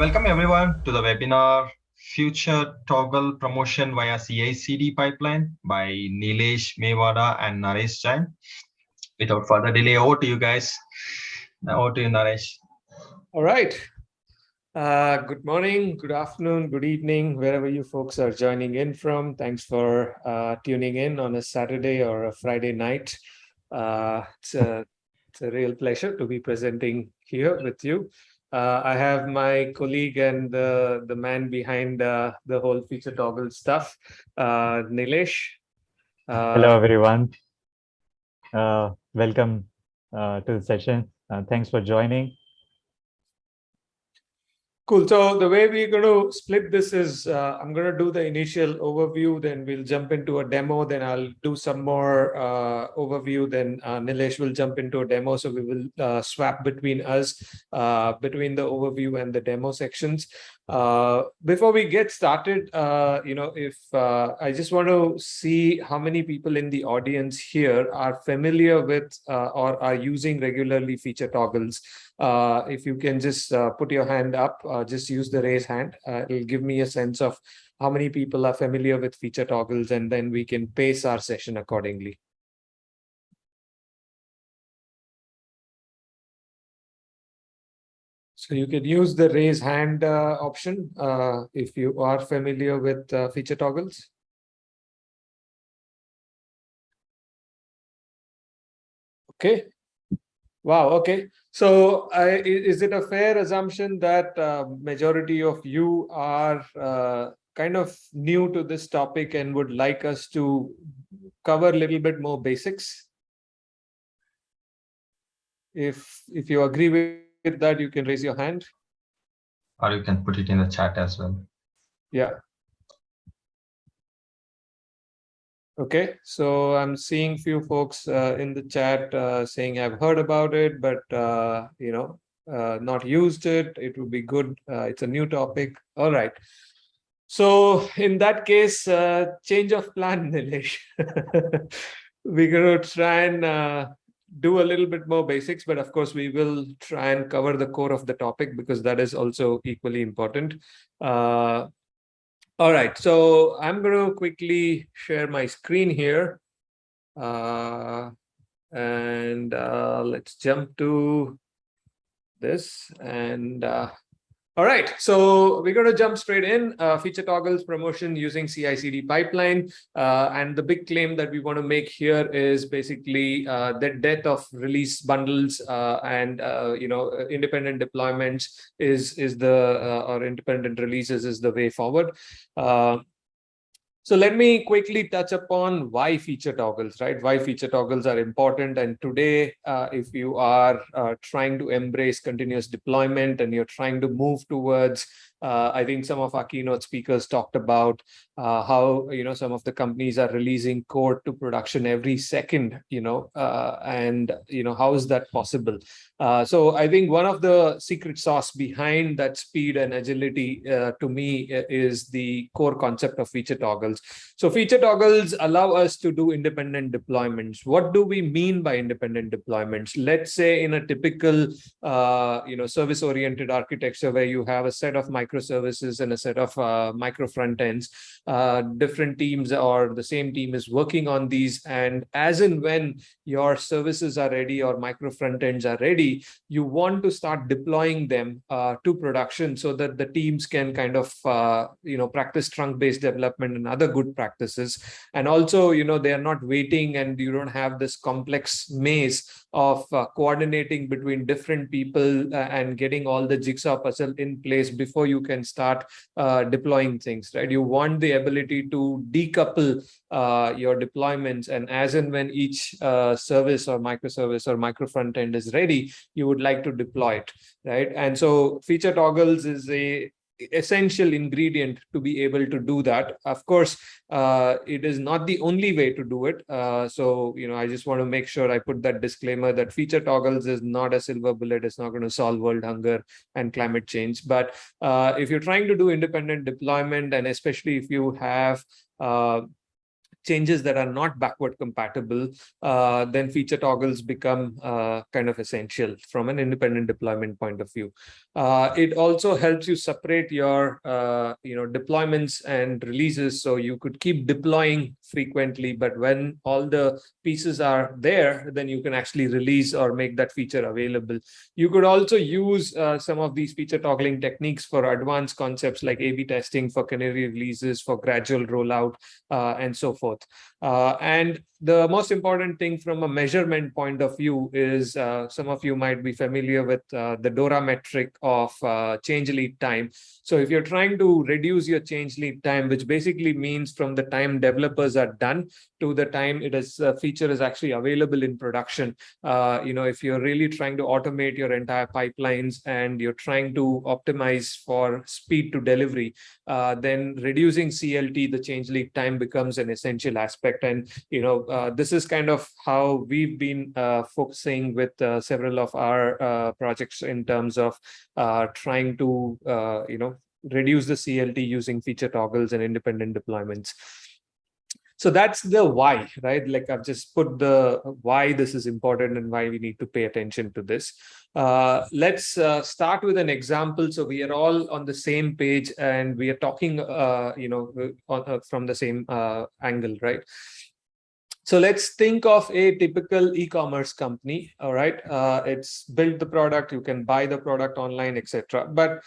Welcome everyone to the webinar Feature Toggle Promotion via CI/CD Pipeline by Nilesh Mewada and Naresh Jain. Without further delay, over to you guys. Over to you, Naresh. All right. Uh, good morning, good afternoon, good evening, wherever you folks are joining in from. Thanks for uh, tuning in on a Saturday or a Friday night. Uh, it's, a, it's a real pleasure to be presenting here with you. Uh, I have my colleague and the, the man behind uh, the whole feature toggle stuff, uh, Nilesh. Uh, Hello, everyone. Uh, welcome uh, to the session. thanks for joining. Cool. So the way we're going to split this is uh, I'm going to do the initial overview, then we'll jump into a demo, then I'll do some more uh, overview, then uh, Nilesh will jump into a demo. So we will uh, swap between us, uh, between the overview and the demo sections. Uh, before we get started, you know, if I just want to see how many people in the audience here are familiar with or are using regularly feature toggles. Uh, if you can just uh, put your hand up, uh, just use the raise hand. Uh, it'll give me a sense of how many people are familiar with feature toggles, and then we can pace our session accordingly. So you can use the raise hand uh, option uh, if you are familiar with feature toggles. Okay, Wow. Okay. So uh, is it a fair assumption that uh, majority of you are uh, kind of new to this topic and would like us to cover a little bit more basics? If if you agree with that, you can raise your hand. Or you can put it in the chat as well. Yeah. Okay, so I'm seeing few folks uh, in the chat uh, saying I've heard about it, but uh, you know, uh, not used it. It would be good. Uh, it's a new topic. All right. So in that case, uh, change of plan, Nilesh. We're going to try and do a little bit more basics, but of course we will try and cover the core of the topic because that is also equally important. All right, so I'm going to quickly share my screen here. Uh, and uh, let's jump to this. And uh, all right, so we're going to jump straight in. Uh, feature toggles promotion using CI/CD pipeline, uh, and the big claim that we want to make here is basically uh, the death of release bundles uh, and uh, you know independent deployments is is the uh, or independent releases is the way forward. So let me quickly touch upon why feature toggles, right? Why feature toggles are important. And today, uh, if you are uh, trying to embrace continuous deployment and you're trying to move towards uh, I think some of our keynote speakers talked about uh, how you know some of the companies are releasing code to production every second, you know, uh, and you know how is that possible? Uh, so I think one of the secret sauce behind that speed and agility to me is the core concept of feature toggles. So feature toggles allow us to do independent deployments. What do we mean by independent deployments? Let's say in a typical uh, you know service-oriented architecture where you have a set of microservices and a set of uh, micro front ends. Uh, different teams or the same team is working on these. And as and when your services are ready or micro front ends are ready, you want to start deploying them uh, to production so that the teams can kind of, uh, you know, practice trunk-based development and other good practices. And also, you know, they are not waiting and you don't have this complex maze of uh, coordinating between different people uh, and getting all the jigsaw puzzle in place before you can start uh, deploying things, right? You want the ability to decouple uh, your deployments and as and when each uh, service or microservice or micro front end is ready, you would like to deploy it, right? And so feature toggles is a essential ingredient to be able to do that. Of course, uh, it is not the only way to do it. Uh, so, you know, I just want to make sure I put that disclaimer that feature toggles is not a silver bullet. It's not going to solve world hunger and climate change. But uh, if you're trying to do independent deployment, and especially if you have uh, changes that are not backward compatible, uh, then feature toggles become uh, kind of essential from an independent deployment point of view. Uh, it also helps you separate your uh, you know deployments and releases so you could keep deploying frequently, but when all the pieces are there, then you can actually release or make that feature available. You could also use uh, some of these feature toggling techniques for advanced concepts like A-B testing for canary releases, for gradual rollout, uh, and so forth. Uh, and the most important thing from a measurement point of view is uh, some of you might be familiar with uh, the DORA metric of uh, change lead time. So if you're trying to reduce your change lead time, which basically means from the time developers are done to the time it is a feature is actually available in production. Uh, you know, if you're really trying to automate your entire pipelines and you're trying to optimize for speed to delivery, uh, then reducing CLT, the change lead time becomes an essential aspect. And, you know, uh, this is kind of how we've been uh, focusing with uh, several of our uh, projects in terms of trying to, you know, reduce the CLT using feature toggles and independent deployments. So that's the why, right? Like I've just put the why this is important and why we need to pay attention to this. Uh, let's uh, start with an example. So we are all on the same page and we are talking, uh, you know, on, from the same angle, right? So let's think of a typical e-commerce company. All right, uh, it's built the product, you can buy the product online, etc. But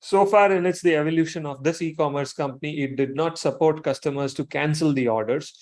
so far in its the evolution of this e-commerce company, it did not support customers to cancel the orders.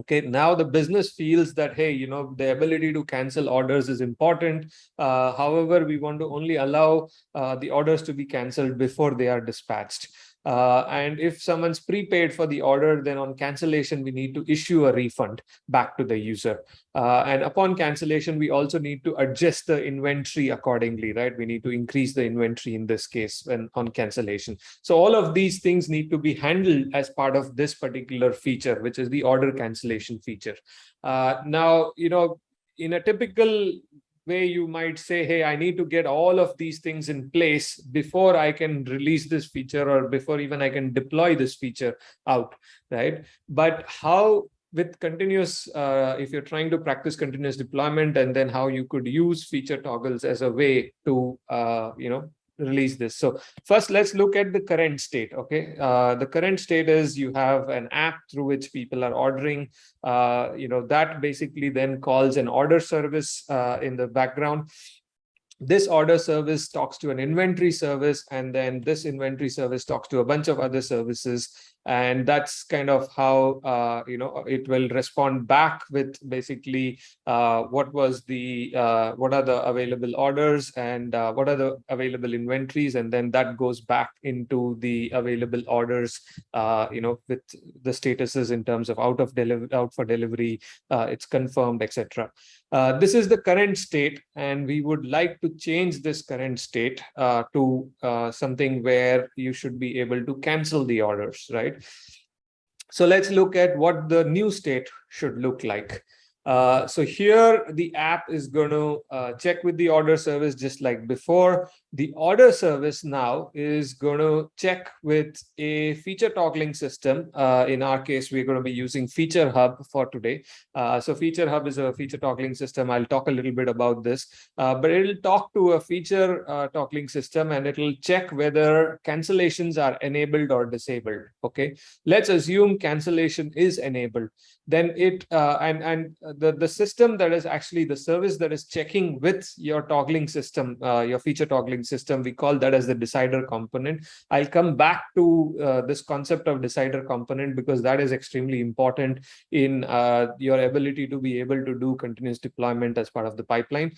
Okay, now the business feels that, hey, you know, the ability to cancel orders is important. Uh, however, we want to only allow uh, the orders to be canceled before they are dispatched. Uh, and if someone's prepaid for the order, then on cancellation, we need to issue a refund back to the user. Uh, and upon cancellation, we also need to adjust the inventory accordingly, right? We need to increase the inventory in this case when on cancellation. So all of these things need to be handled as part of this particular feature, which is the order cancellation feature. Uh, now, you know, in a typical way you might say, hey, I need to get all of these things in place before I can release this feature or before even I can deploy this feature out, right? But how with continuous, uh, if you're trying to practice continuous deployment and then how you could use feature toggles as a way to, uh, you know, release this. So first, let's look at the current state. Okay, uh, the current state is you have an app through which people are ordering. Uh, you know that basically then calls an order service uh, in the background. This order service talks to an inventory service, and then this inventory service talks to a bunch of other services and that's kind of how uh, you know it will respond back with basically uh, what was the uh, what are the available orders and uh, what are the available inventories and then that goes back into the available orders uh, you know with the statuses in terms of out of delivery out for delivery uh, it's confirmed etc this is the current state, and we would like to change this current state to something where you should be able to cancel the orders, right? So let's look at what the new state should look like. Uh, so here the app is going to uh, check with the order service just like before. The order service now is going to check with a feature toggling system. Uh, in our case, we're going to be using Feature Hub for today. Uh, so Feature Hub is a feature toggling system. I'll talk a little bit about this, uh, but it'll talk to a feature toggling system and it'll check whether cancellations are enabled or disabled. Okay, let's assume cancellation is enabled. Then it and and the the system that is actually the service that is checking with your toggling system, your feature toggling system. We call that as the decider component. I'll come back to uh, this concept of decider component because that is extremely important in uh, your ability to be able to do continuous deployment as part of the pipeline.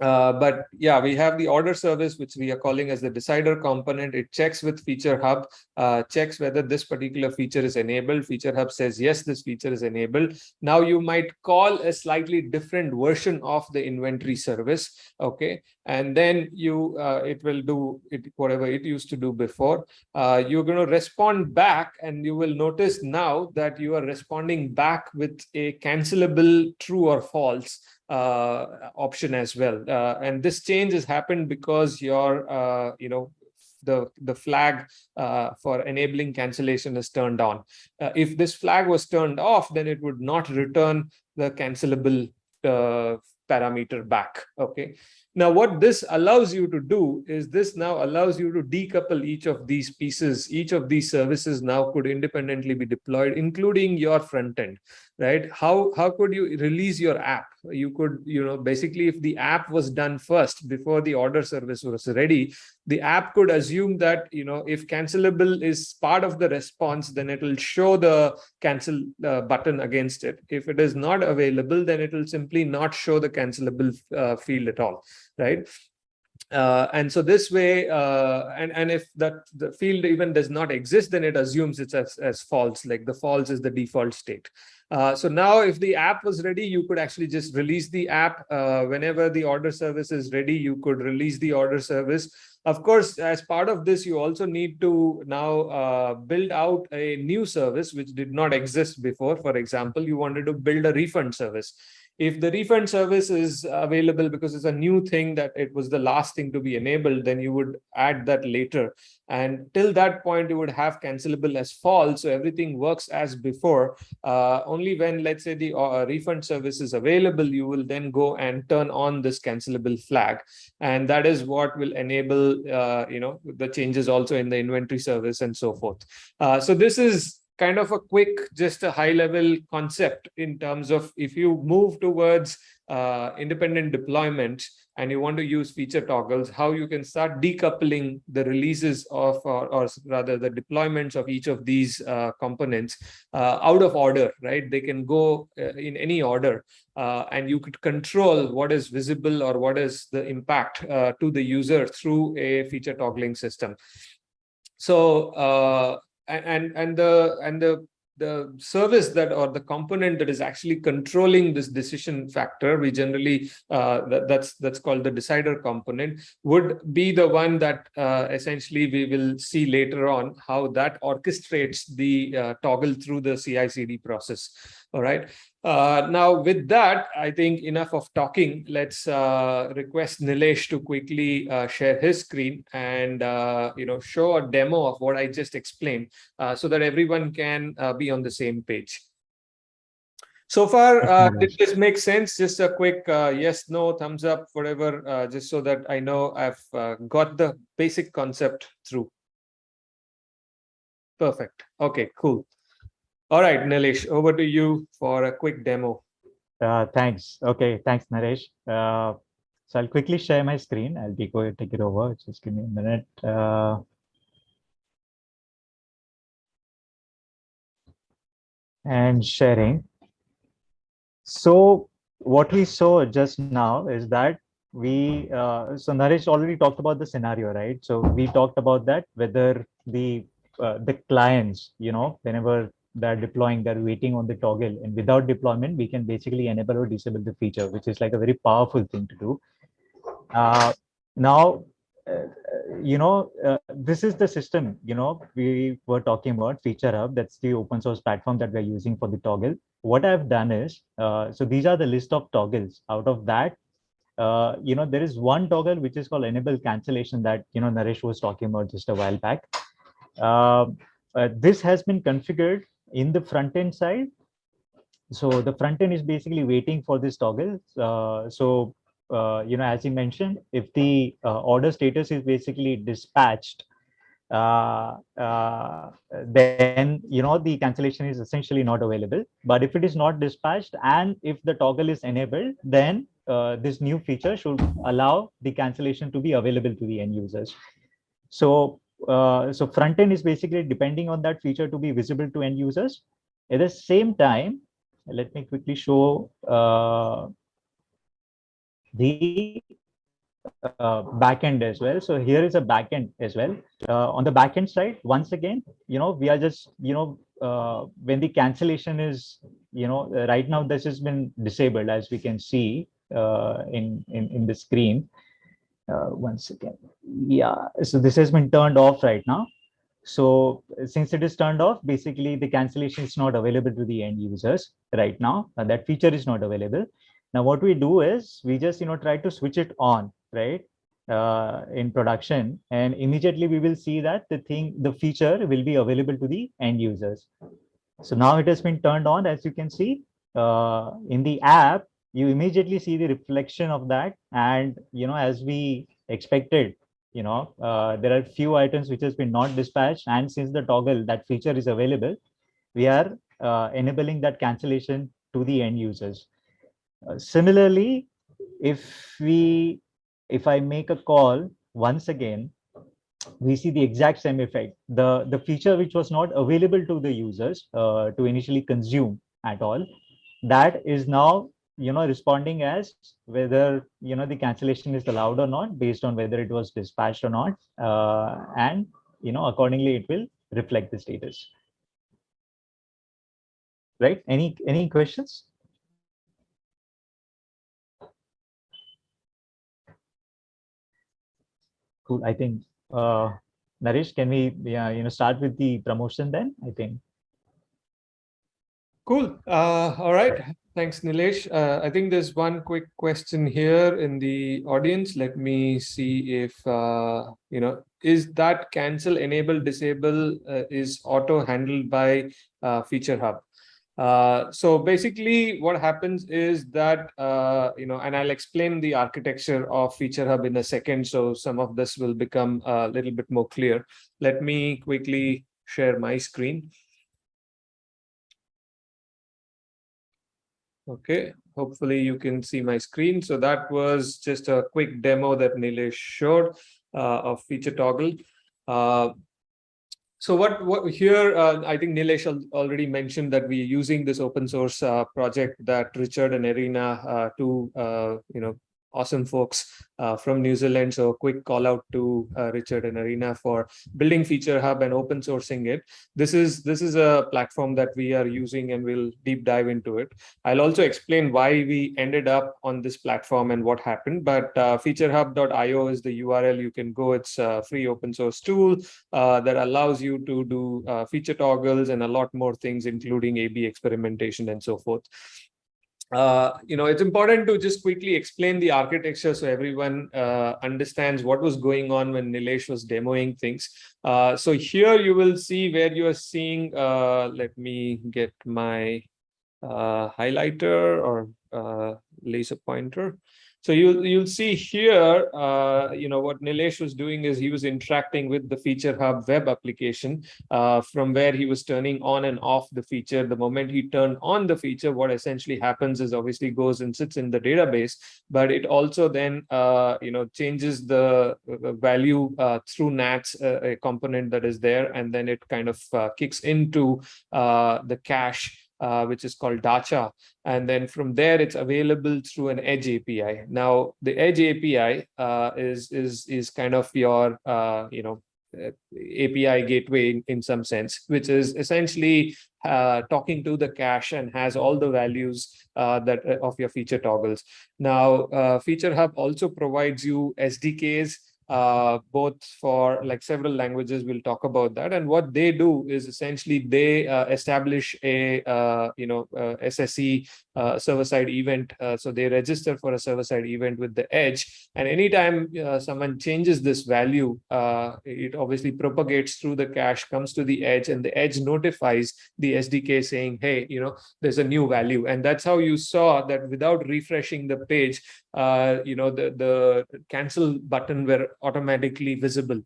Uh, but yeah, we have the order service, which we are calling as the decider component. It checks with Feature Hub, uh, checks whether this particular feature is enabled. Feature Hub says, yes, this feature is enabled. Now you might call a slightly different version of the inventory service. Okay. And then you, uh, it will do it, whatever it used to do before. Uh, you're going to respond back and you will notice now that you are responding back with a cancelable true or false uh, option as well. Uh, and this change has happened because your, uh, you know, the, the flag uh, for enabling cancellation is turned on. Uh, if this flag was turned off, then it would not return the cancelable uh, parameter back. Okay. Now, what this allows you to do is this now allows you to decouple each of these pieces. Each of these services now could independently be deployed, including your front end, right? How, how could you release your app? You could, you know, basically if the app was done first before the order service was ready, the app could assume that, you know, if cancelable is part of the response, then it will show the cancel uh, button against it. If it is not available, then it will simply not show the cancelable uh, field at all right? Uh, and so this way, uh, and, and if that the field even does not exist, then it assumes it's as, as false, like the false is the default state. Uh, so now if the app was ready, you could actually just release the app. Uh, whenever the order service is ready, you could release the order service. Of course, as part of this, you also need to now uh, build out a new service which did not exist before. For example, you wanted to build a refund service if the refund service is available because it's a new thing that it was the last thing to be enabled, then you would add that later. And till that point, you would have cancelable as false. So everything works as before. Uh, only when, let's say, the uh, refund service is available, you will then go and turn on this cancelable flag. And that is what will enable, uh, you know, the changes also in the inventory service and so forth. Uh, so this is kind of a quick, just a high level concept in terms of if you move towards uh, independent deployment and you want to use feature toggles, how you can start decoupling the releases of, or, or rather the deployments of each of these uh, components uh, out of order, right? They can go uh, in any order uh, and you could control what is visible or what is the impact uh, to the user through a feature toggling system. So and and the and the the service that or the component that is actually controlling this decision factor we generally uh, that, that's that's called the decider component would be the one that uh, essentially we will see later on how that orchestrates the uh, toggle through the CI CD process. All right uh, now, with that, I think enough of talking. Let's uh, request Nilesh to quickly uh, share his screen and uh, you know show a demo of what I just explained, uh, so that everyone can uh, be on the same page. So far, did this make sense? Just a quick yes, no, thumbs up, whatever, just so that I know I've got the basic concept through. Perfect. Okay, cool. All right, Nilesh, over to you for a quick demo. Uh, thanks. Okay, thanks, Naresh. Uh, so I'll quickly share my screen. I'll be going to take it over. Just give me a minute. Uh, and sharing. So what we saw just now is that we, uh, so Naresh already talked about the scenario, right? So we talked about that, whether the uh, the clients, you know, whenever they're deploying, they're waiting on the toggle. And without deployment, we can basically enable or disable the feature, which is like a very powerful thing to do. Uh, now, uh, you know, uh, this is the system, you know, we were talking about Feature Hub. That's the open source platform that we're using for the toggle. What I've done is, uh, so these are the list of toggles. Out of that, uh, you know, there is one toggle which is called enable cancellation that, you know, Naresh was talking about just a while back. Uh, uh, this has been configured in the front end side. So the front end is basically waiting for this toggle. Uh, so, uh, you know, as you mentioned, if the uh, order status is basically dispatched, uh, uh, then, you know, the cancellation is essentially not available. But if it is not dispatched and if the toggle is enabled, then this new feature should allow the cancellation to be available to the end users. So uh, so front end is basically depending on that feature to be visible to end users. At the same time, let me quickly show uh, the uh, backend as well. So here is a backend as well. Uh, on the backend side, once again, you know, we are just, you know, uh, when the cancellation is, you know, right now this has been disabled as we can see uh, in, in, in the screen uh, once again. Yeah so this has been turned off right now. So since it is turned off basically the cancellation is not available to the end users right now. Uh, that feature is not available. Now what we do is we just you know try to switch it on right uh, in production. And immediately we will see that the thing the feature will be available to the end users. So now it has been turned on as you can see uh, in the app you immediately see the reflection of that. And you know as we expected you know uh, there are few items which has been not dispatched. And since the toggle that feature is available we are uh, enabling that cancellation to the end users. Uh, similarly if we if I make a call once again, we see the exact same effect. The, the feature which was not available to the users uh, to initially consume at all, that is now you know responding as whether you know the cancellation is allowed or not based on whether it was dispatched or not uh, and you know accordingly it will reflect the status right any any questions cool. I think, uh, Naresh, can we, yeah, you know, start with the promotion then? I think. Cool. Uh, all right. Thanks, Nilesh. Uh, I think there's one quick question here in the audience. Let me see if, uh, you know, is that cancel, enable, disable uh, is auto handled by uh, Feature Hub? Uh, so basically what happens is that, uh, you know, and I'll explain the architecture of Feature Hub in a second. So some of this will become a little bit more clear. Let me quickly share my screen. Okay, hopefully you can see my screen. So that was just a quick demo that Nilesh showed uh, of feature toggle. Uh, so what, what here, uh, I think Nilesh already mentioned that we're using this open source uh, project that Richard and Irina, uh, two, uh, you know, awesome folks uh, from New Zealand. So a quick call out to uh, Richard and Irina for building Feature Hub and open sourcing it. This is this is a platform that we are using and we'll deep dive into it. I'll also explain why we ended up on this platform and what happened. But uh, featurehub.io is the URL you can go. It's a free open source tool uh, that allows you to do uh, feature toggles and a lot more things, including A-B experimentation and so forth uh, you know, it's important to just quickly explain the architecture so everyone uh, understands what was going on when Nilesh was demoing things. Uh, so here you will see where you are seeing, uh, let me get my uh, highlighter or laser pointer. So you, you'll see here, uh, you know, what Nilesh was doing is he was interacting with the Feature Hub web application uh, from where he was turning on and off the feature. The moment he turned on the feature, what essentially happens is obviously goes and sits in the database, but it also then, uh, you know, changes the uh, value uh, through NATS, uh, a component that is there, and then it kind of kicks into the cache uh, which is called Dacha. And then from there, it's available through an Edge API. Now, the Edge API uh, is, is, is kind of your, uh, you know, uh, API gateway in, in some sense, which is essentially uh, talking to the cache and has all the values that of your feature toggles. Now, Feature Hub also provides you SDKs uh, both for like several languages. We'll talk about that. And what they do is essentially they uh, establish a, uh, you know, uh, SSE uh, server-side event. So they register for a server-side event with the edge. And anytime someone changes this value, it obviously propagates through the cache, comes to the edge, and the edge notifies the SDK saying, hey, you know, there's a new value. And that's how you saw that without refreshing the page, you know, the, the cancel button were automatically visible.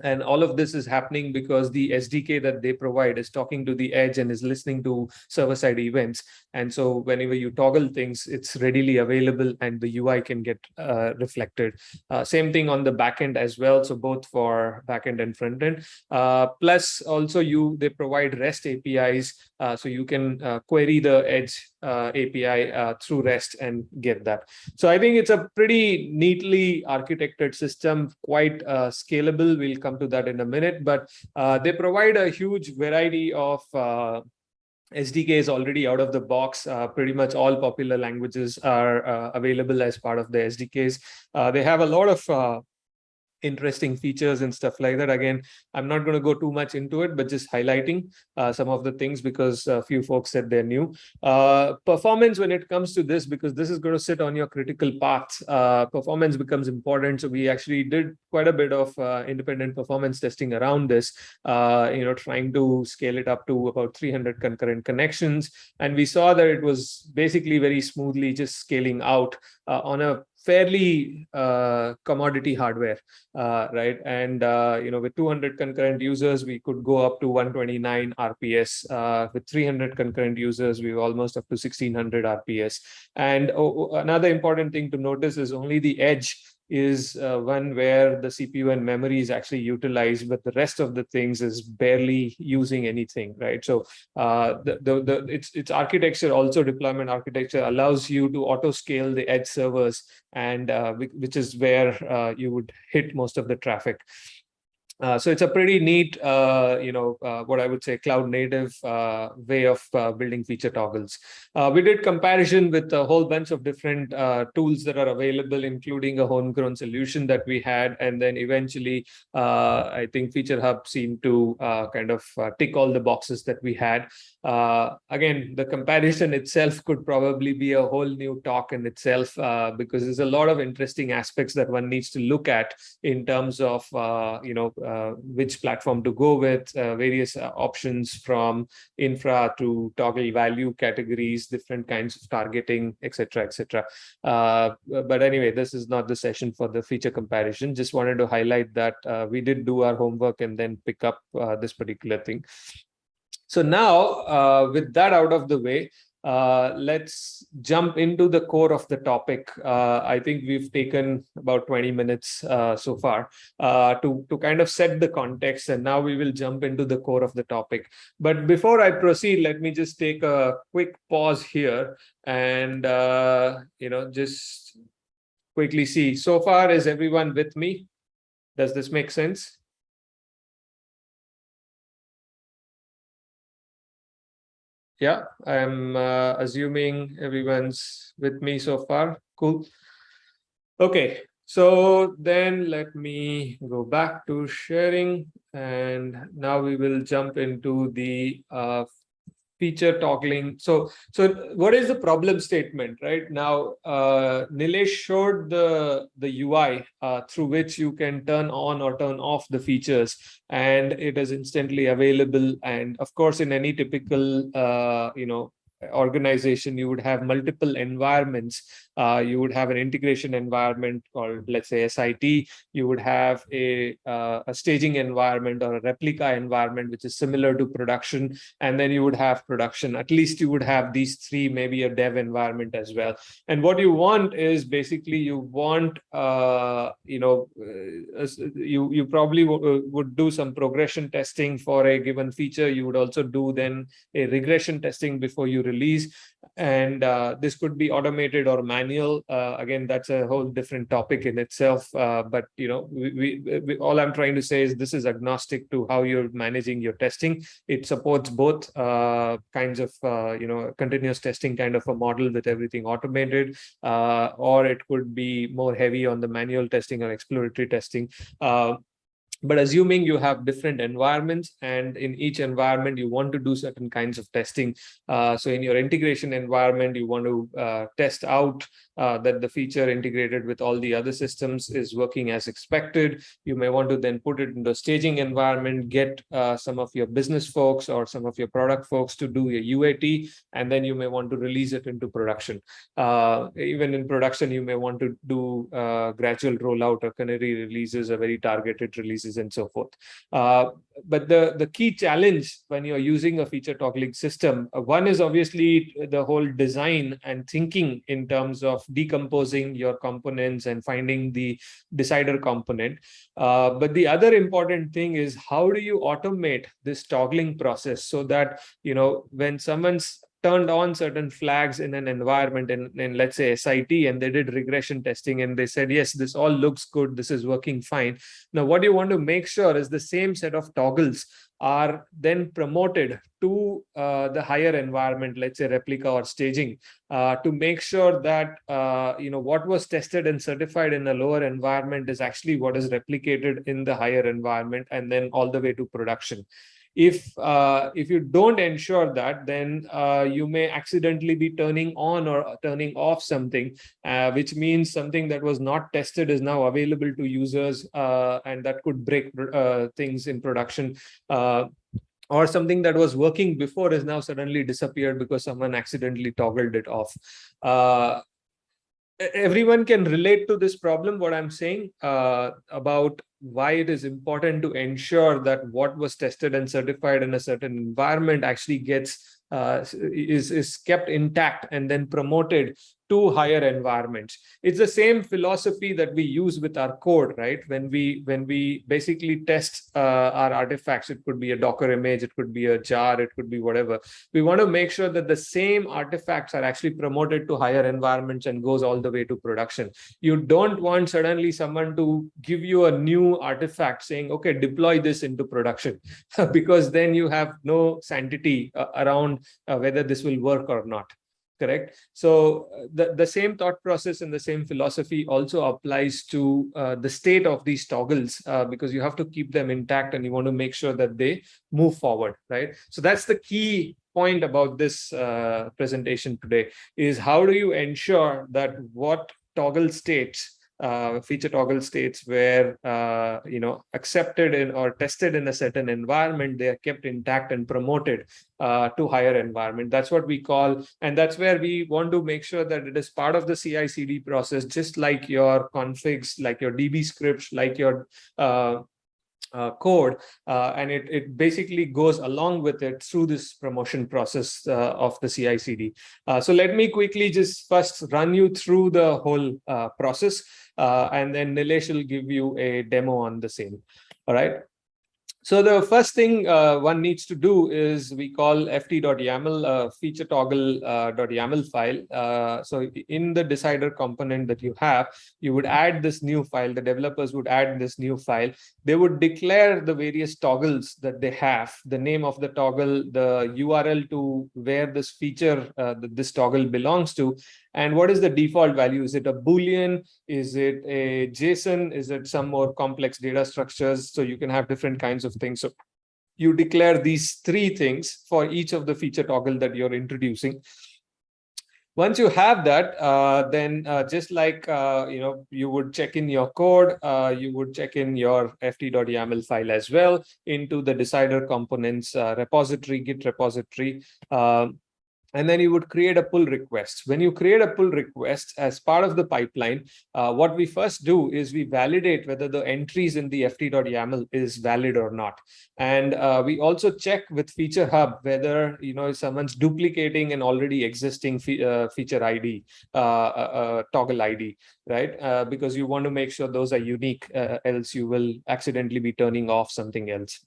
And all of this is happening because the SDK that they provide is talking to the edge and is listening to server-side events. And so whenever you toggle things, it's readily available and the UI can get uh, reflected. Uh, same thing on the backend as well. So both for backend and frontend. Uh, plus also you they provide REST APIs. Uh, so you can uh, query the edge uh, API through REST and get that. So I think it's a pretty neatly architected system, quite scalable. We'll come to that in a minute, but they provide a huge variety of SDK is already out of the box. Uh, pretty much all popular languages are uh, available as part of the SDKs. Uh, they have a lot of uh, interesting features and stuff like that. Again, I'm not going to go too much into it, but just highlighting uh, some of the things because a few folks said they're new. Uh, performance when it comes to this, because this is going to sit on your critical path, uh, performance becomes important. So we actually did quite a bit of uh, independent performance testing around this, uh, you know, trying to scale it up to about 300 concurrent connections. And we saw that it was basically very smoothly just scaling out uh, on a fairly uh, commodity hardware, uh, right? And, uh, you know, with 200 concurrent users, we could go up to 129 RPS. Uh, with 300 concurrent users, we were almost up to 1600 RPS. And oh, another important thing to notice is only the edge is uh, one where the CPU and memory is actually utilized, but the rest of the things is barely using anything, right? So uh, the, the, the, its, its architecture, also deployment architecture, allows you to auto scale the edge servers, and uh, which is where uh, you would hit most of the traffic. Uh, so it's a pretty neat, uh, you know, uh, what I would say cloud native uh, way of uh, building feature toggles. we did comparison with a whole bunch of different tools that are available, including a homegrown solution that we had. And then eventually, I think Feature Hub seemed to kind of tick all the boxes that we had. Again, the comparison itself could probably be a whole new talk in itself because there's a lot of interesting aspects that one needs to look at in terms of, you know, uh, which platform to go with, uh, various uh, options from infra to toggle value categories, different kinds of targeting, etc., etc. but anyway, this is not the session for the feature comparison. Just wanted to highlight that we did do our homework and then pick up this particular thing. So now, uh, with that out of the way, uh, let's jump into the core of the topic. Uh, I think we've taken about 20 minutes uh, so far uh, to, to kind of set the context, and now we will jump into the core of the topic. But before I proceed, let me just take a quick pause here and, uh, you know, just quickly see. So far, is everyone with me? Does this make sense? Yeah, I'm uh, assuming everyone's with me so far. Cool. Okay, so then let me go back to sharing and now we will jump into the uh, feature toggling. So, so what is the problem statement, right? Now, uh, Nilesh showed the, the UI uh, through which you can turn on or turn off the features and it is instantly available. And of course, in any typical, uh, you know, organization, you would have multiple environments. Uh, you would have an integration environment called, let's say, SIT. You would have a, uh, a staging environment or a replica environment, which is similar to production. And then you would have production. At least you would have these three, maybe a dev environment as well. And what you want is basically you want, uh, you know, uh, you, you probably uh, would do some progression testing for a given feature. You would also do then a regression testing before you release and uh, this could be automated or manual. Uh, again that's a whole different topic in itself. Uh, but you know we, we, we, all i'm trying to say is this is agnostic to how you're managing your testing. It supports both uh, kinds of uh, you know continuous testing kind of a model with everything automated. Uh, or it could be more heavy on the manual testing or exploratory testing but assuming you have different environments and in each environment you want to do certain kinds of testing uh, so in your integration environment you want to uh, test out uh, that the feature integrated with all the other systems is working as expected you may want to then put it into a staging environment get uh, some of your business folks or some of your product folks to do your UAT and then you may want to release it into production uh, even in production you may want to do uh, gradual rollout or canary releases or very targeted releases and so forth. Uh, but the, the key challenge when you're using a feature toggling system, one is obviously the whole design and thinking in terms of decomposing your components and finding the decider component. Uh, but the other important thing is how do you automate this toggling process so that, you know, when someone's turned on certain flags in an environment in, in let's say SIT and they did regression testing and they said, yes, this all looks good. This is working fine. Now, what you want to make sure is the same set of toggles are then promoted to uh, the higher environment, let's say replica or staging, uh, to make sure that uh, you know what was tested and certified in a lower environment is actually what is replicated in the higher environment and then all the way to production if uh, if you don't ensure that then uh, you may accidentally be turning on or turning off something uh, which means something that was not tested is now available to users uh, and that could break uh, things in production uh, or something that was working before is now suddenly disappeared because someone accidentally toggled it off everyone can relate to this problem. What i'm saying uh, about why it is important to ensure that what was tested and certified in a certain environment actually gets uh, is is kept intact and then promoted to higher environments. It's the same philosophy that we use with our code, right? When we when we basically test uh, our artifacts, it could be a Docker image, it could be a jar, it could be whatever. We want to make sure that the same artifacts are actually promoted to higher environments and goes all the way to production. You don't want suddenly someone to give you a new artifact saying, okay, deploy this into production, because then you have no sanctity uh, around uh, whether this will work or not correct? So uh, the, the same thought process and the same philosophy also applies to uh, the state of these toggles uh, because you have to keep them intact and you want to make sure that they move forward, right? So that's the key point about this uh, presentation today is how do you ensure that what toggle states uh, feature toggle states where uh, you know accepted in or tested in a certain environment they are kept intact and promoted uh, to higher environment. That's what we call and that's where we want to make sure that it is part of the ci cd process just like your configs like your db scripts like your uh, code uh, and it, it basically goes along with it through this promotion process uh, of the CI CD. Uh, so let me quickly just first run you through the whole uh, process and then Nilesh will give you a demo on the same. All right. So the first thing uh, one needs to do is we call ft.yaml uh, feature toggle uh, file. Uh, so in the decider component that you have, you would add this new file. The developers would add this new file. They would declare the various toggles that they have, the name of the toggle, the URL to where this feature, uh, this toggle belongs to, and what is the default value? Is it a Boolean? Is it a JSON? Is it some more complex data structures? So you can have different kinds of things. So you declare these three things for each of the feature toggle that you're introducing. Once you have that, uh, then uh, just like uh, you know, you would check in your code, uh, you would check in your ft.yaml file as well into the decider components uh, repository, Git repository. Um, and then you would create a pull request. When you create a pull request as part of the pipeline, uh, what we first do is we validate whether the entries in the ft.yaml is valid or not. And uh, we also check with Feature Hub whether you know someone's duplicating an already existing fe uh, feature ID, uh, uh, uh, toggle ID, right? because you want to make sure those are unique, else you will accidentally be turning off something else.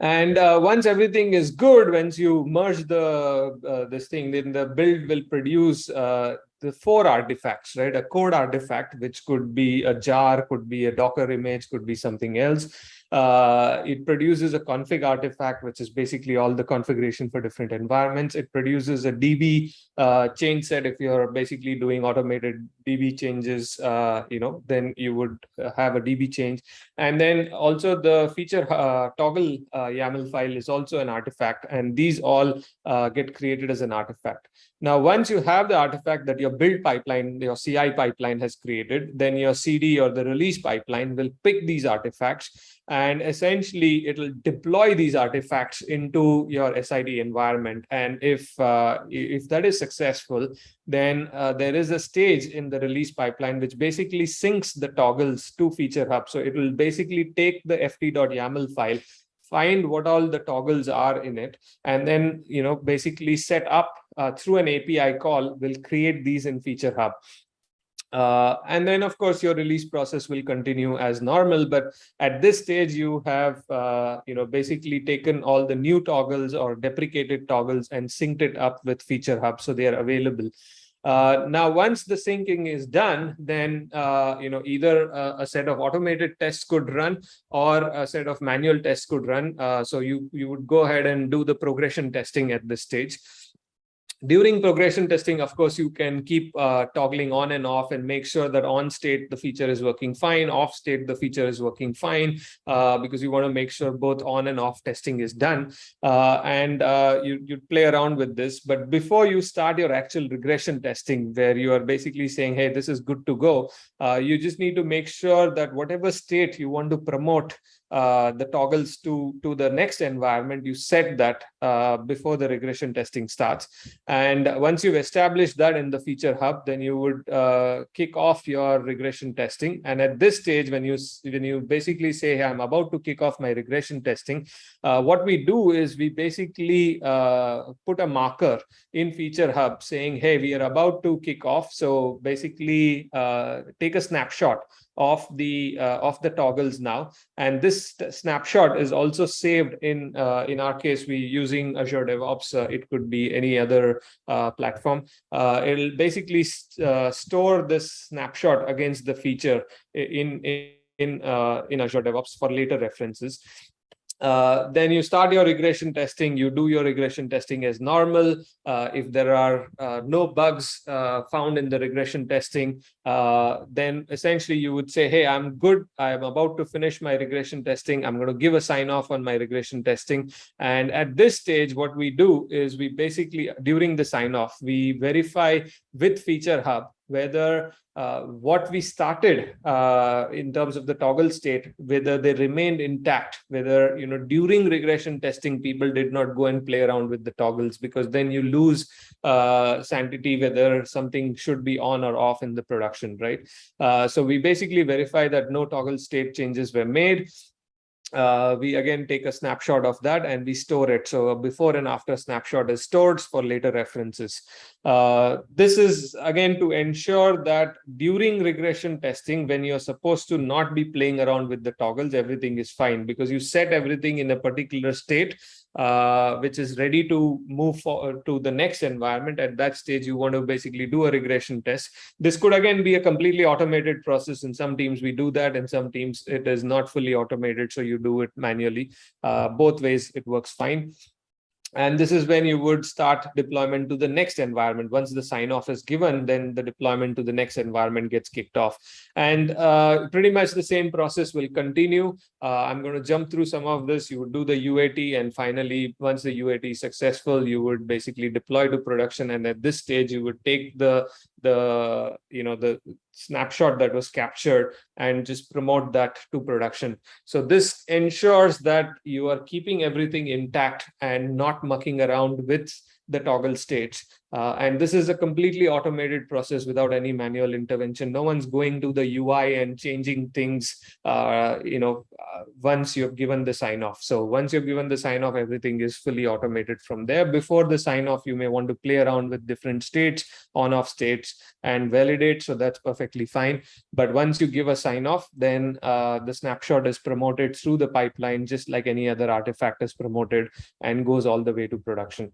And uh, once everything is good, once you merge the uh, this thing, then the build will produce uh, the four artifacts, right? A code artifact, which could be a jar, could be a Docker image, could be something else. Uh, it produces a config artifact, which is basically all the configuration for different environments. It produces a DB uh, change set. If you're basically doing automated DB changes, uh, you know, then you would uh, have a DB change. And then also the feature uh, toggle uh, YAML file is also an artifact. And these all get created as an artifact. Now, once you have the artifact that your build pipeline, your CI pipeline has created, then your CD or the release pipeline will pick these artifacts and essentially it'll deploy these artifacts into your SIT environment. And if uh, if that is successful, then uh, there is a stage in the release pipeline which basically syncs the toggles to Feature Hub. So it will basically take the ft.yaml file find what all the toggles are in it and then you know basically set up uh, through an api call will create these in feature hub uh, and then, of course, your release process will continue as normal. But at this stage, you have, uh, you know, basically taken all the new toggles or deprecated toggles and synced it up with Feature Hub, so they are available. Uh, now, once the syncing is done, then uh, you know either a, a, set of automated tests could run or a set of manual tests could run. Uh, so you you would go ahead and do the progression testing at this stage during progression testing, of course, you can keep uh, toggling on and off and make sure that on state the feature is working fine, off state the feature is working fine, uh, because you want to make sure both on and off testing is done. Uh, and uh, you, you play around with this. But before you start your actual regression testing, where you are basically saying, hey, this is good to go, uh, you just need to make sure that whatever state you want to promote uh, the toggles to to the next environment you set that uh, before the regression testing starts. And once you've established that in the feature hub then you would uh, kick off your regression testing. And at this stage when you when you basically say hey, i'm about to kick off my regression testing uh, what we do is we basically uh, put a marker in feature hub saying hey we are about to kick off. So basically take a snapshot of the uh, of the toggles now. And this snapshot is also saved in uh, in our case we using azure devops uh, it could be any other uh, platform. Uh, it'll basically st uh, store this snapshot against the feature in in in, in azure devops for later references uh, then you start your regression testing, you do your regression testing as normal. Uh, if there are uh, no bugs uh, found in the regression testing, uh, then essentially you would say, hey, I'm good. I'm about to finish my regression testing. I'm going to give a sign off on my regression testing. And at this stage, what we do is we basically, during the sign off, we verify with Feature Hub whether uh, what we started uh, in terms of the toggle state, whether they remained intact, whether, you know, during regression testing, people did not go and play around with the toggles because then you lose uh, sanctity, whether something should be on or off in the production, right? Uh, so we basically verify that no toggle state changes were made uh, we again take a snapshot of that and we store it. So a before and after snapshot is stored for later references. Uh, this is again to ensure that during regression testing, when you're supposed to not be playing around with the toggles, everything is fine because you set everything in a particular state uh, which is ready to move forward to the next environment. At that stage, you want to basically do a regression test. This could again be a completely automated process. In some teams, we do that. In some teams, it is not fully automated, so you do it manually. Uh, both ways, it works fine. And this is when you would start deployment to the next environment. Once the sign off is given, then the deployment to the next environment gets kicked off. And uh, pretty much the same process will continue. Uh, I'm going to jump through some of this. You would do the UAT and finally, once the UAT is successful, you would basically deploy to production. And at this stage, you would take the the you know the snapshot that was captured and just promote that to production. So this ensures that you are keeping everything intact and not mucking around with the toggle states uh, and this is a completely automated process without any manual intervention. No one's going to the UI and changing things, uh, you know, uh, once you've given the sign off. So once you've given the sign off, everything is fully automated from there. Before the sign off, you may want to play around with different states, on off states and validate. So that's perfectly fine. But once you give a sign off, then uh, the snapshot is promoted through the pipeline, just like any other artifact is promoted and goes all the way to production.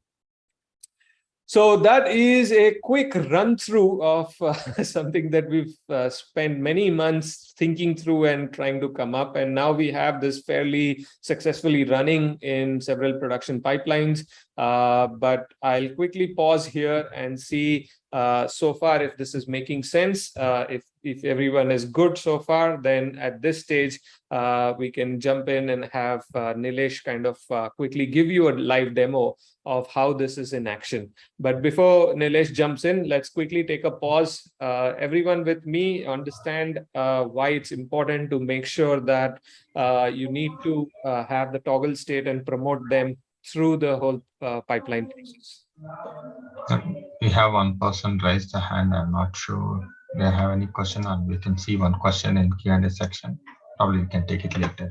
So that is a quick run through of uh, something that we've uh, spent many months thinking through and trying to come up. And now we have this fairly successfully running in several production pipelines. Uh, but I'll quickly pause here and see uh, so far if this is making sense. Uh, if, if everyone is good so far, then at this stage, uh, we can jump in and have uh, Nilesh kind of uh, quickly give you a live demo of how this is in action. But before Nilesh jumps in, let's quickly take a pause. everyone with me understand why it's important to make sure that you need to have the toggle state and promote them through the whole pipeline process. We have one person raised the hand. I'm not sure they have any question and we can see one question in Q&A section. Probably we can take it later.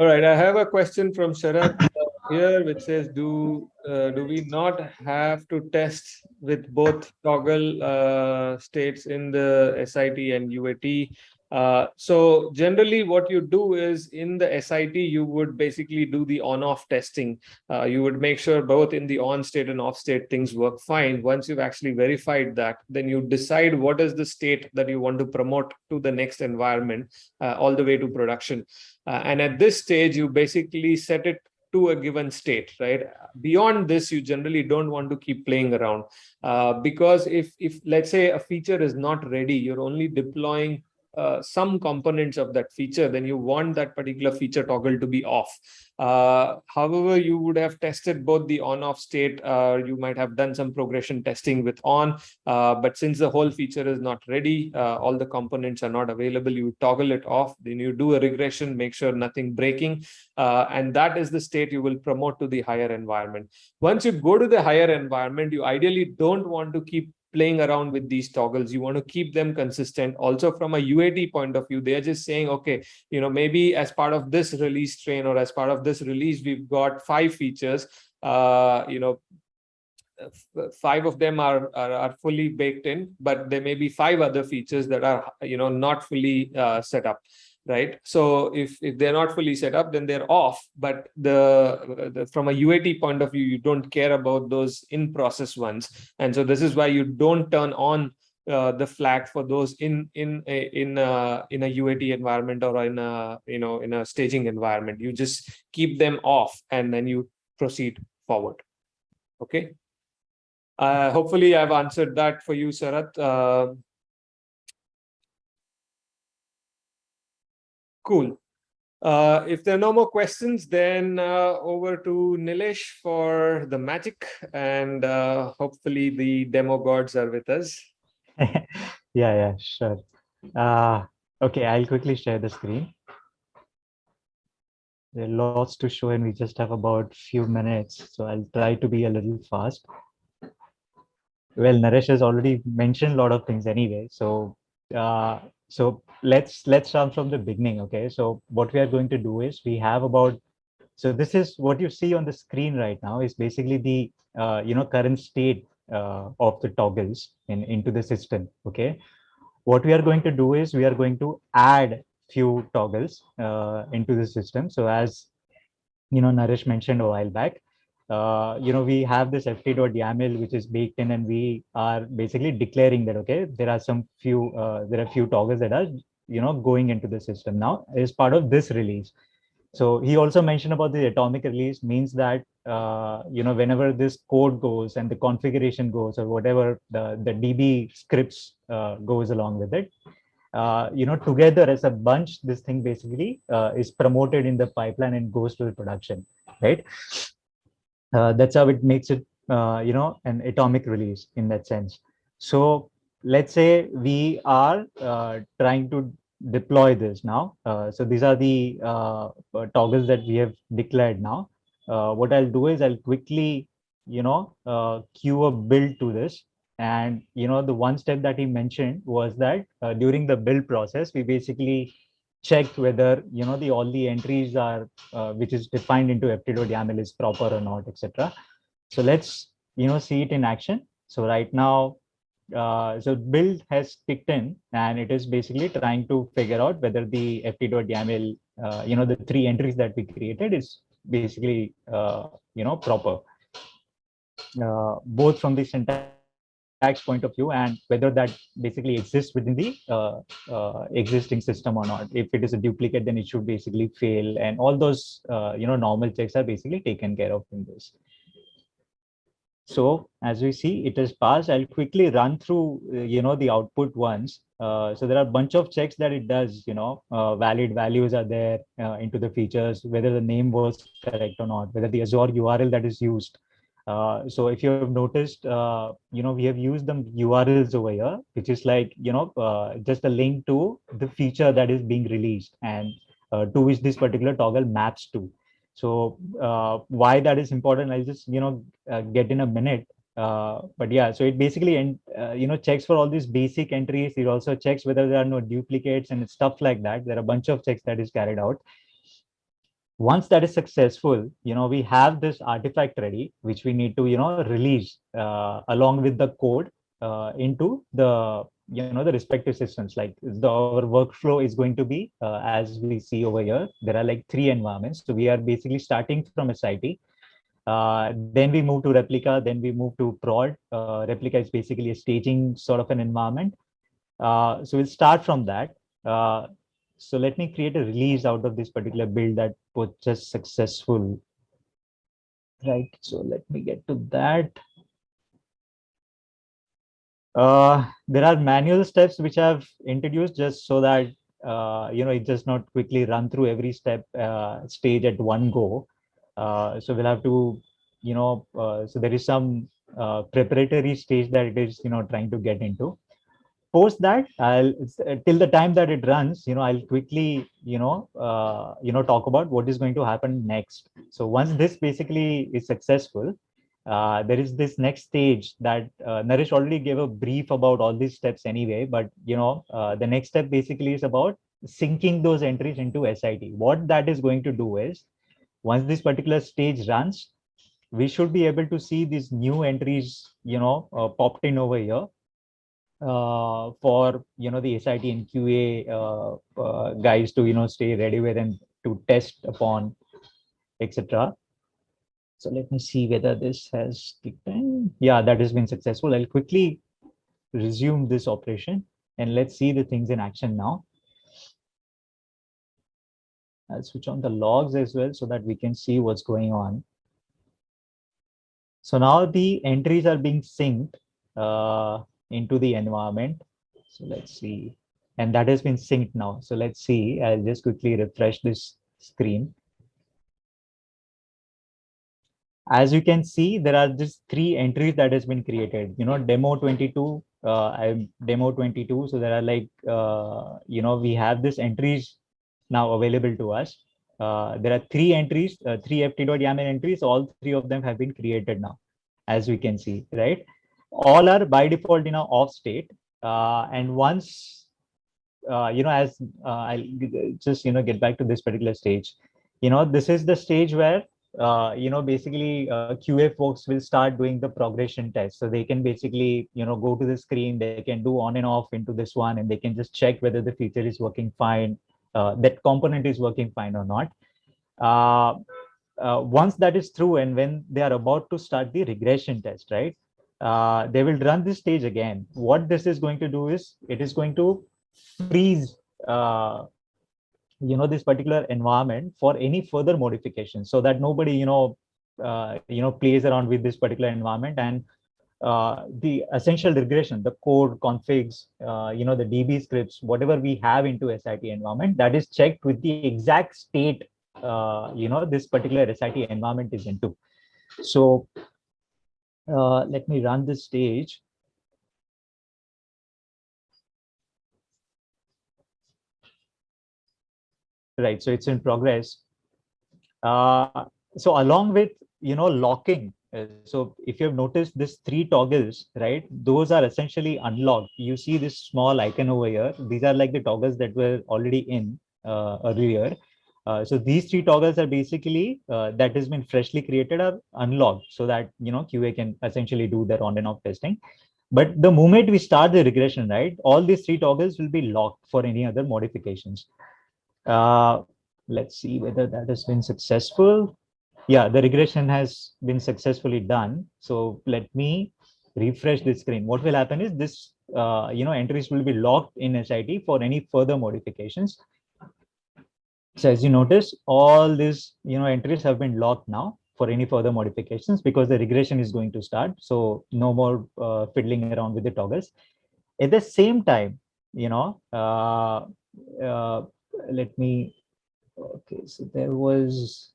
All right, I have a question from Sharad here, which says, do uh, do we not have to test with both toggle uh, states in the SIT and UAT? Uh, so generally what you do is in the SIT, you would basically do the on-off testing. Uh, you would make sure both in the on state and off state things work fine. Once you've actually verified that, then you decide what is the state that you want to promote to the next environment uh, all the way to production. Uh, and at this stage, you basically set it to a given state, right? Beyond this, you generally don't want to keep playing around uh, because if, if let's say a feature is not ready, you're only deploying uh, some components of that feature, then you want that particular feature toggle to be off. Uh, however, you would have tested both the on-off state, uh, you might have done some progression testing with on, uh, but since the whole feature is not ready, uh, all the components are not available, you toggle it off, then you do a regression, make sure nothing breaking, and that is the state you will promote to the higher environment. Once you go to the higher environment, you ideally don't want to keep playing around with these toggles. You want to keep them consistent. Also from a UAT point of view, they're just saying, okay, you know, maybe as part of this release train or as part of this release, we've got five features, uh, you know, five of them are, are, are fully baked in, but there may be five other features that are, you know, not fully uh, set up right? So if, if they're not fully set up, then they're off. But the, the, from a UAT point of view, you don't care about those in process ones. And so this is why you don't turn on uh, the flag for those in in in a, in a UAT environment or in a you know in a staging environment. You just keep them off and then you proceed forward. Okay. Uh, hopefully, I've answered that for you, Sarat. Cool. Uh, if there are no more questions, then uh, over to Nilesh for the magic and uh, hopefully the demo gods are with us. yeah, yeah, sure. Uh, okay, I'll quickly share the screen. There are lots to show and we just have about few minutes, so I'll try to be a little fast. Well, Naresh has already mentioned a lot of things anyway, so uh, so let's let's start from the beginning okay? So what we are going to do is we have about so this is what you see on the screen right now is basically the uh, you know current state uh, of the toggles in into the system okay? What we are going to do is we are going to add few toggles uh, into the system. So as you know Naresh mentioned a while back uh, you know, we have this ft.yaml which is baked in and we are basically declaring that, okay, there are some few, uh, there are few toggles that are, you know, going into the system now is part of this release. So he also mentioned about the atomic release means that, uh, you know, whenever this code goes and the configuration goes or whatever the, the DB scripts uh, goes along with it, uh, you know, together as a bunch, this thing basically uh, is promoted in the pipeline and goes to the production, right? uh, that's how it makes it uh, you know an atomic release in that sense so let's say we are uh, trying to deploy this now uh, so these are the uh, uh, toggles that we have declared now. What i'll do is i'll quickly you know queue a build to this. And you know the one step that he mentioned was that during the build process we basically checked whether you know the all the entries are uh, which is defined into ft.yaml is proper or not etc so let's you know see it in action. So right now uh, so build has kicked in and it is basically trying to figure out whether the ft.yaml uh, you know the three entries that we created is basically uh, you know proper uh, both from the syntax point of view and whether that basically exists within the uh, uh, existing system or not. If it is a duplicate, then it should basically fail. And all those, uh, you know, normal checks are basically taken care of in this. So as we see, it is passed. I'll quickly run through, uh, you know, the output ones. Uh, so there are a bunch of checks that it does, you know, uh, valid values are there into the features, whether the name was correct or not, whether the Azure URL that is used uh, so if you have noticed, uh, you know, we have used the URLs over here, which is like, you know, uh, just a link to the feature that is being released and uh, to which this particular toggle maps to. So uh, why that is important, I'll just, you know, get in a minute. but yeah, so it basically, and you know, checks for all these basic entries. It also checks whether there are no duplicates and stuff like that. There are a bunch of checks that is carried out once that is successful you know we have this artifact ready which we need to you know release uh, along with the code uh, into the you know the respective systems like the our workflow is going to be uh, as we see over here there are like three environments. So we are basically starting from SIT uh, then we move to replica then we move to prod. Uh, replica is basically a staging sort of an environment. Uh, so we'll start from that. Uh, so let me create a release out of this particular build that was just successful. Right so let me get to that uh, there are manual steps which I've introduced just so that uh, you know it does not quickly run through every step uh, stage at one go. Uh, so we'll have to, you know, uh, so there is some preparatory stage that it is, you know, trying to get into. Post that, I'll till the time that it runs, you know, I'll quickly, you know, you know, talk about what is going to happen next. So once this basically is successful, uh, there is this next stage that uh, Naresh already gave a brief about all these steps anyway, but you know, uh, the next step basically is about syncing those entries into SIT. What that is going to do is, once this particular stage runs, we should be able to see these new entries, you know, uh, popped in over here uh, for, you know, the SIT and QA uh, guys to, you know, stay ready with and to test upon, etc. So let me see whether this has kicked in. Yeah, that has been successful. I'll quickly resume this operation and let's see the things in action now. I'll switch on the logs as well so that we can see what's going on. So now the entries are being synced uh, into the environment. So let's see. And that has been synced now. So let's see. I'll just quickly refresh this screen as you can see, there are just three entries that has been created, you know, demo 22, uh, I'm demo 22. So there are like, uh, you know, we have this entries now available to us. Uh, there are three entries, uh, three ft.yaml entries. All three of them have been created now, as we can see, right? All are by default in a off state. Uh, and once, uh, you know, as uh, I'll just, you know, get back to this particular stage, you know, this is the stage where uh, you know, basically uh, QA folks will start doing the progression test. So they can basically, you know, go to the screen, they can do on and off into this one, and they can just check whether the feature is working fine, uh, that component is working fine or not. Uh, uh, once that is through and when they are about to start the regression test, right, uh, they will run this stage again. What this is going to do is it is going to freeze you know this particular environment for any further modification so that nobody you know uh, you know plays around with this particular environment. And uh, the essential regression the code configs uh, you know the db scripts whatever we have into sit environment that is checked with the exact state uh, you know this particular sit environment is into. So uh, let me run this stage right so it's in progress. Uh, so along with you know locking uh, so if you've noticed this three toggles right those are essentially unlocked. You see this small icon over here. These are like the toggles that were already in uh, earlier. Uh, so these three toggles are basically uh, that has been freshly created are unlocked so that you know qa can essentially do their on and off testing. But the moment we start the regression right all these three toggles will be locked for any other modifications uh, let's see whether that has been successful. Yeah, the regression has been successfully done. So let me refresh the screen. What will happen is this, uh, you know, entries will be locked in SIT for any further modifications. So as you notice, all these, you know, entries have been locked now for any further modifications because the regression is going to start. So no more uh, fiddling around with the toggles. At the same time, you know, uh, uh, let me, okay, so there was,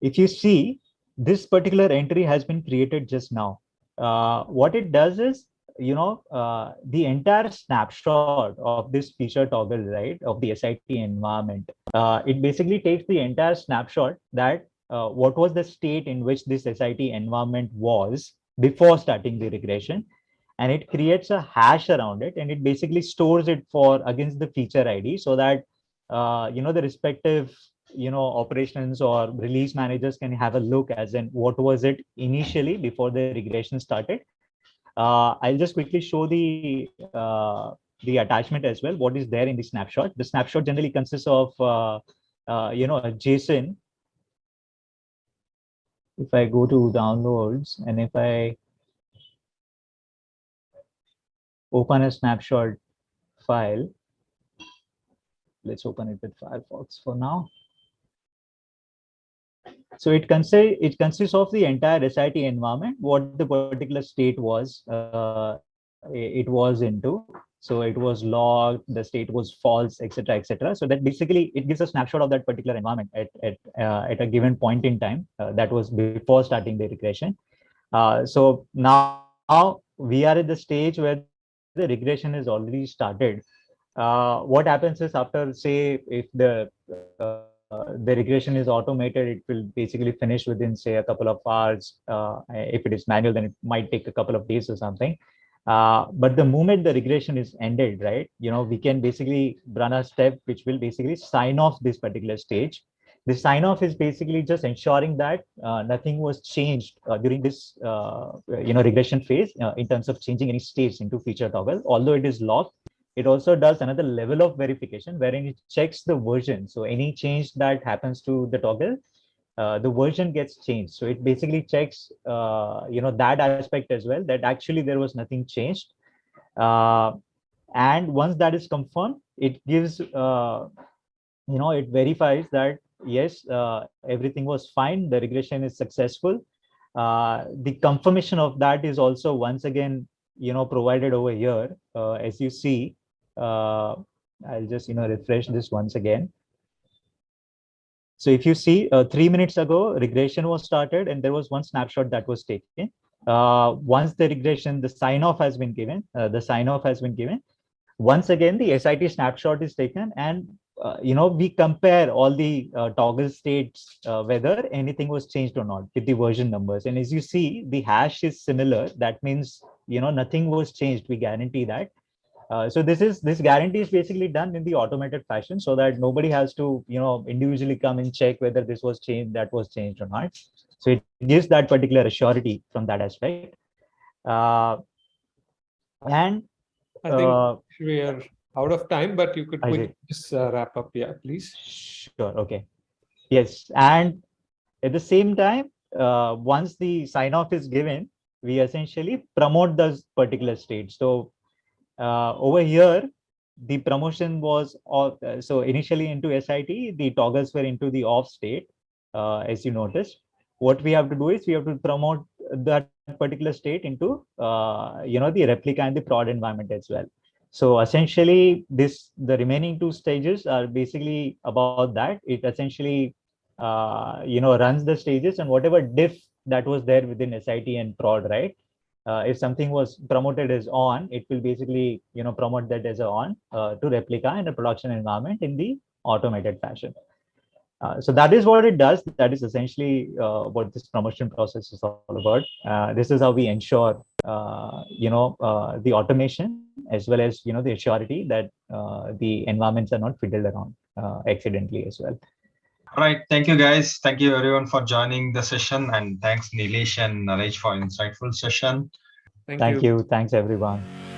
if you see, this particular entry has been created just now. Uh, what it does is, you know, uh, the entire snapshot of this feature toggle, right, of the SIT environment, uh, it basically takes the entire snapshot that uh, what was the state in which this SIT environment was before starting the regression and it creates a hash around it and it basically stores it for against the feature id so that uh, you know the respective you know operations or release managers can have a look as in what was it initially before the regression started Uh, I'll just quickly show the uh, the attachment as well. What is there in the snapshot? The snapshot generally consists of uh, uh, you know a JSON. If I go to downloads and if I open a snapshot file, let's open it with Firefox for now. So it consists it consists of the entire SIT environment, what the particular state was uh, it was into. So it was logged, the state was false, etc., etc. So that basically it gives a snapshot of that particular environment at at uh, at a given point in time. Uh, that was before starting the regression. Uh, so now, now we are at the stage where the regression is already started. Uh, what happens is after say if the uh, the regression is automated, it will basically finish within say a couple of hours. Uh, if it is manual, then it might take a couple of days or something. Uh, but the moment the regression is ended, right, you know, we can basically run a step which will basically sign off this particular stage. The sign off is basically just ensuring that uh, nothing was changed uh, during this, you know, regression phase in terms of changing any states into feature toggle, although it is locked it also does another level of verification wherein it checks the version. So any change that happens to the toggle, uh, the version gets changed. So it basically checks, uh, you know, that aspect as well, that actually there was nothing changed. Uh, and once that is confirmed, it gives, uh, you know, it verifies that, yes, uh, everything was fine. The regression is successful. Uh, the confirmation of that is also once again, you know, provided over here. as you see, uh, I'll just, you know, refresh this once again. So if you see uh, three minutes ago, regression was started and there was one snapshot that was taken. Uh, once the regression, the sign off has been given, uh, the sign off has been given. Once again, the SIT snapshot is taken and, uh, you know, we compare all the uh, toggle states, uh, whether anything was changed or not with the version numbers. And as you see, the hash is similar. That means, you know, nothing was changed. We guarantee that. Uh, so this is this guarantee is basically done in the automated fashion so that nobody has to you know individually come and check whether this was changed that was changed or not so it gives that particular assurity from that aspect uh, and i think uh, we are out of time but you could just uh, wrap up yeah please sure okay yes and at the same time uh, once the sign off is given we essentially promote those particular state so uh, over here, the promotion was all, uh, so initially into SIT, the toggles were into the off state, uh, as you noticed. What we have to do is we have to promote that particular state into, uh, you know, the replica and the prod environment as well. So essentially, this the remaining two stages are basically about that. It essentially, uh, you know, runs the stages and whatever diff that was there within SIT and prod, right? uh, if something was promoted as on, it will basically, you know, promote that as a on uh, to replica in a production environment in the automated fashion. Uh, so that is what it does. That is essentially uh, what this promotion process is all about. Uh, this is how we ensure, Uh, you know, uh, the automation as well as, you know, the surety that uh, the environments are not fiddled around accidentally as well. All right. Thank you, guys. Thank you, everyone, for joining the session. And thanks, Nilesh and Naresh, for insightful session. Thank, Thank you. you. Thanks, everyone.